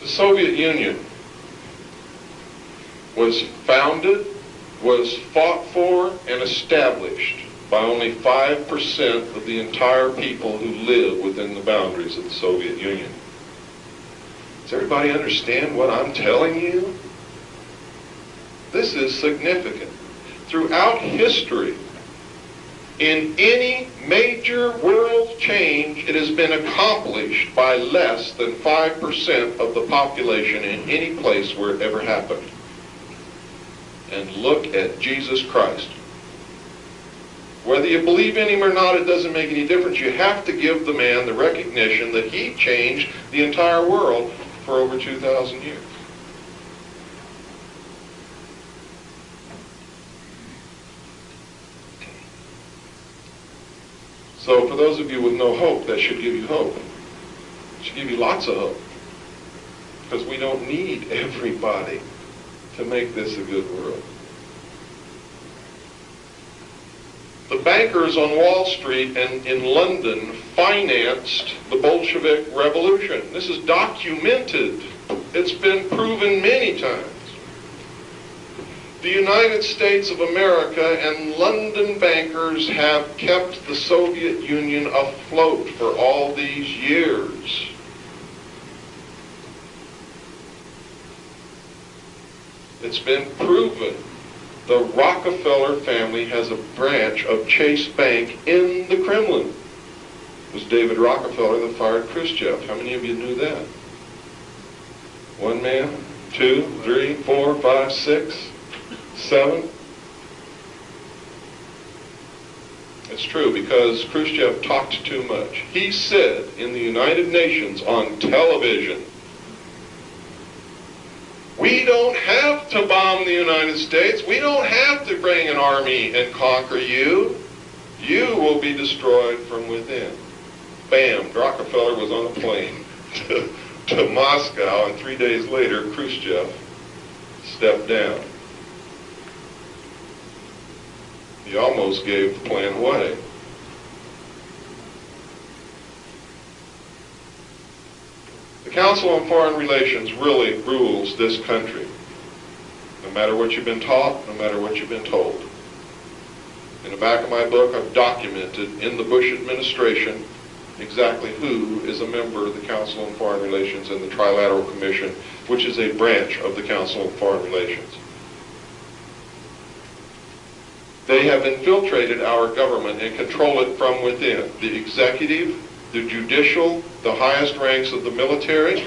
The Soviet Union was founded, was fought for, and established by only 5% of the entire people who live within the boundaries of the Soviet Union. Does everybody understand what I'm telling you? This is significant. Throughout history, in any major world change, it has been accomplished by less than 5% of the population in any place where it ever happened. And look at Jesus Christ. Whether you believe in him or not, it doesn't make any difference. You have to give the man the recognition that he changed the entire world for over 2,000 years. So for those of you with no hope, that should give you hope. It should give you lots of hope. Because we don't need everybody to make this a good world. The bankers on Wall Street and in London financed the Bolshevik Revolution. This is documented. It's been proven many times. The United States of America and London bankers have kept the Soviet Union afloat for all these years. It's been proven. The Rockefeller family has a branch of Chase Bank in the Kremlin. It was David Rockefeller that fired Khrushchev. How many of you knew that? One man, two, three, four, five, six. Seven? It's true because Khrushchev talked too much. He said in the United Nations on television, we don't have to bomb the United States. We don't have to bring an army and conquer you. You will be destroyed from within. Bam, Rockefeller was on a plane to, to Moscow, and three days later, Khrushchev stepped down. He almost gave the plan away. The Council on Foreign Relations really rules this country. No matter what you've been taught, no matter what you've been told. In the back of my book, I've documented in the Bush administration exactly who is a member of the Council on Foreign Relations and the Trilateral Commission, which is a branch of the Council on Foreign Relations. They have infiltrated our government and control it from within. The executive, the judicial, the highest ranks of the military,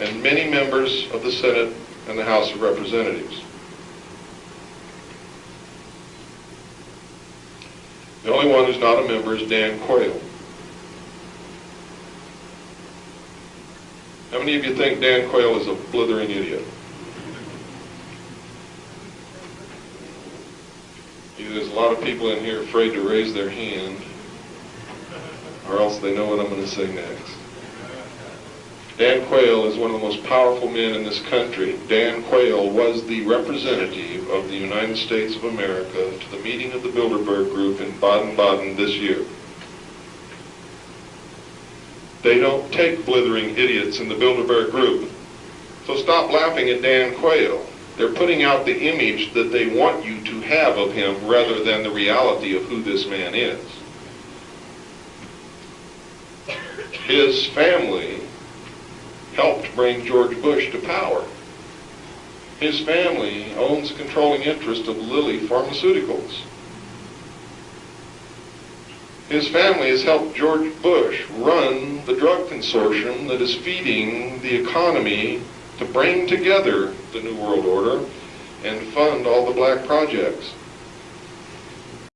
and many members of the Senate and the House of Representatives. The only one who's not a member is Dan Quayle. How many of you think Dan Quayle is a blithering idiot? There's a lot of people in here afraid to raise their hand, or else they know what I'm going to say next. Dan Quayle is one of the most powerful men in this country. Dan Quayle was the representative of the United States of America to the meeting of the Bilderberg Group in Baden-Baden this year. They don't take blithering idiots in the Bilderberg Group. So stop laughing at Dan Quayle. They're putting out the image that they want you to have of him rather than the reality of who this man is. His family helped bring George Bush to power. His family owns a controlling interest of Lilly Pharmaceuticals. His family has helped George Bush run the drug consortium that is feeding the economy to bring together the New World Order and fund all the black projects.